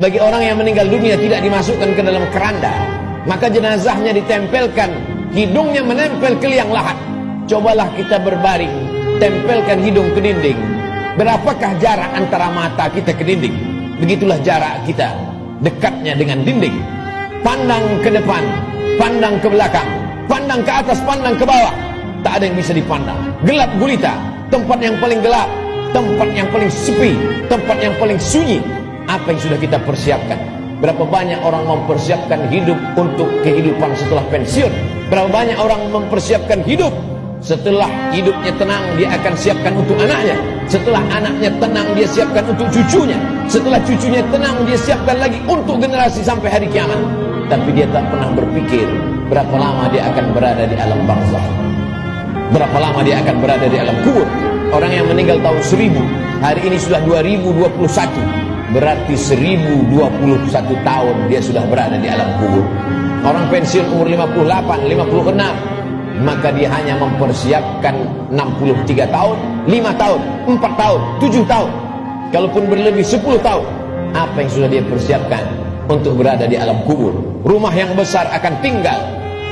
bagi orang yang meninggal dunia tidak dimasukkan ke dalam keranda maka jenazahnya ditempelkan hidungnya menempel ke liang lahat. Cobalah kita berbaring tempelkan hidung ke dinding. Berapakah jarak antara mata kita ke dinding? Begitulah jarak kita dekatnya dengan dinding. Pandang ke depan pandang ke belakang pandang ke atas pandang ke bawah. Tak ada yang bisa dipandang. Gelap gulita tempat yang paling gelap tempat yang paling sepi tempat yang paling sunyi apa yang sudah kita persiapkan? Berapa banyak orang mempersiapkan hidup untuk kehidupan setelah pensiun? Berapa banyak orang mempersiapkan hidup setelah hidupnya tenang dia akan siapkan untuk anaknya? Setelah anaknya tenang dia siapkan untuk cucunya? Setelah cucunya tenang dia siapkan lagi untuk generasi sampai hari kiamat? Tapi dia tak pernah berpikir berapa lama dia akan berada di alam barzah berapa lama dia akan berada di alam kubur? Orang yang meninggal tahun 1000 hari ini sudah 2021 berarti 1021 tahun dia sudah berada di alam kubur. Orang pensiun umur 58 56 maka dia hanya mempersiapkan 63 tahun 5 tahun 4 tahun 7 tahun. Kalaupun berlebih 10 tahun. Apa yang sudah dia persiapkan untuk berada di alam kubur? Rumah yang besar akan tinggal.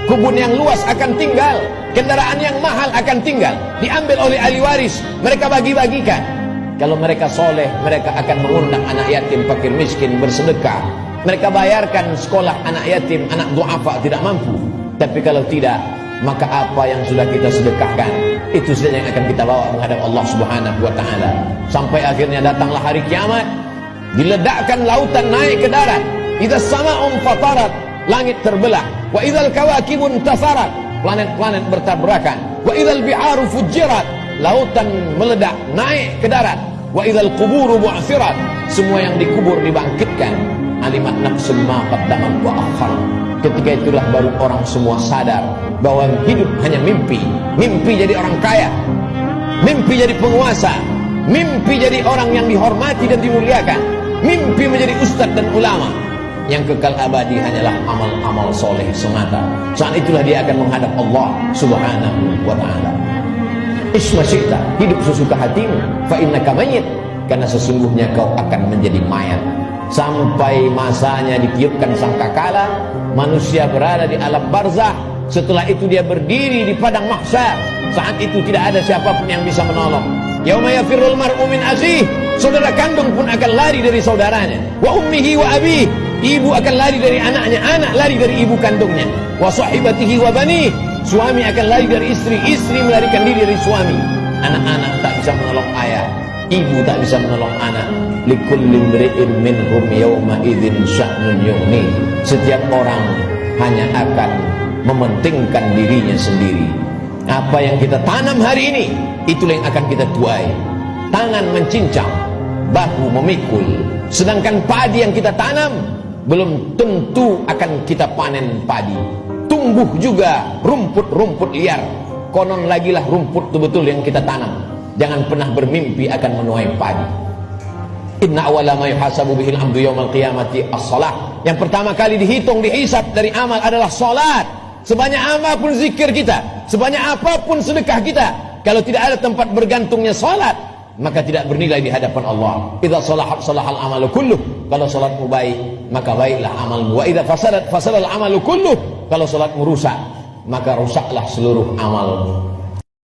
Kubun yang luas akan tinggal. Kendaraan yang mahal akan tinggal. Diambil oleh ahli waris. Mereka bagi-bagikan kalau mereka soleh, mereka akan mengundang anak yatim, fakir miskin, bersedekah. Mereka bayarkan sekolah anak yatim, anak duafa tidak mampu. Tapi kalau tidak, maka apa yang sudah kita sedekahkan, itu saja yang akan kita bawa menghadap Allah Subhanahu wa taala. Sampai akhirnya datanglah hari kiamat, diledakkan lautan naik ke darat. Idza sama'un fatarat, langit terbelah. Wa idzal kawakibun tasarat, planet-planet bertabrakan. Wa idzal biharu fujirat, lautan meledak naik ke darat. Wa idzal quburu bu'thirat semua yang dikubur dibangkitkan. Alimat nafsun ma qaddamat wa akhar. Ketika itulah baru orang semua sadar bahwa hidup hanya mimpi. Mimpi jadi orang kaya. Mimpi jadi penguasa. Mimpi jadi orang yang dihormati dan dimuliakan. Mimpi menjadi ustadz dan ulama. Yang kekal abadi hanyalah amal-amal soleh semata. Saat itulah dia akan menghadap Allah subhanahu wa ta'ala Isma syi'ta, hidup sesuka hatimu. Fa innaka karena sesungguhnya kau akan menjadi mayat. Sampai masanya ditiupkan sangkakala, manusia berada di alam barzah. Setelah itu dia berdiri di padang mahsyar. Saat itu tidak ada siapa pun yang bisa menolong. Yauma yafirrul mar'u min akhihi, saudara kandung pun akan lari dari saudaranya. Wa ummihi wa abihi, ibu akan lari dari anaknya, anak lari dari ibu kandungnya. Wa sahibatihi wa banihi, Suami akan lari dari istri, istri melarikan diri dari suami. Anak-anak tak bisa menolong ayah, ibu tak bisa menolong anak. Yawma. Setiap orang hanya akan mementingkan dirinya sendiri. Apa yang kita tanam hari ini, itulah yang akan kita tuai. Tangan mencincang, bahu memikul. Sedangkan padi yang kita tanam belum tentu akan kita panen padi tumbuh juga rumput-rumput liar konon lagi lah rumput itu betul yang kita tanam jangan pernah bermimpi akan menuai padi inna awala ma yuhasabu bihil amdu yawmal qiyamati as-salah yang pertama kali dihitung dihisap dari amal adalah salat sebanyak apa pun zikir kita sebanyak apa pun sedekah kita kalau tidak ada tempat bergantungnya salat maka tidak bernilai di hadapan Allah. Idza salahat salahal amalu kulluh. Kalau salatmu baik, maka baiklah amalmu. Wa idza fasadat fasadal amalu kulluh. Kalau salatmu rusak, maka rusaklah seluruh amalmu.